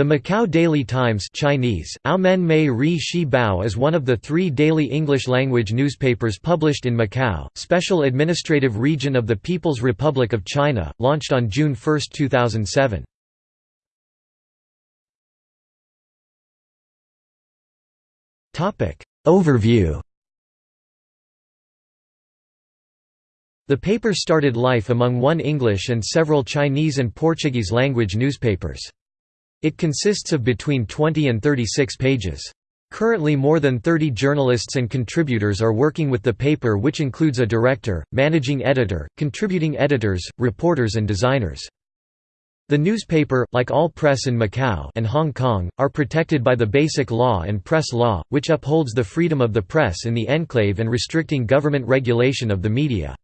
The Macau Daily Times Chinese, is one of the three daily English-language newspapers published in Macau, Special Administrative Region of the People's Republic of China, launched on June 1, 2007. Overview The paper started life among one English and several Chinese and Portuguese language newspapers. It consists of between 20 and 36 pages. Currently more than 30 journalists and contributors are working with the paper which includes a director, managing editor, contributing editors, reporters and designers. The newspaper, like all press in Macau and Hong Kong, are protected by the Basic Law and Press Law, which upholds the freedom of the press in the enclave and restricting government regulation of the media.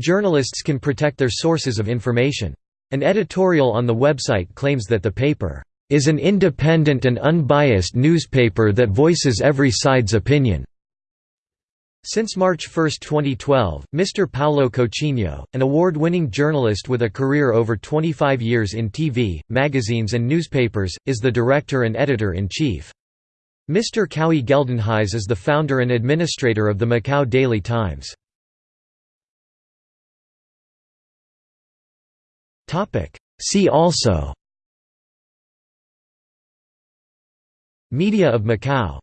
Journalists can protect their sources of information. An editorial on the website claims that the paper is an independent and unbiased newspaper that voices every side's opinion. Since March 1, 2012, Mr. Paulo Coutinho, an award-winning journalist with a career over 25 years in TV, magazines and newspapers, is the director and editor-in-chief. Mr. Kowie Geldenhuys is the founder and administrator of the Macau Daily Times. See also. Media of Macau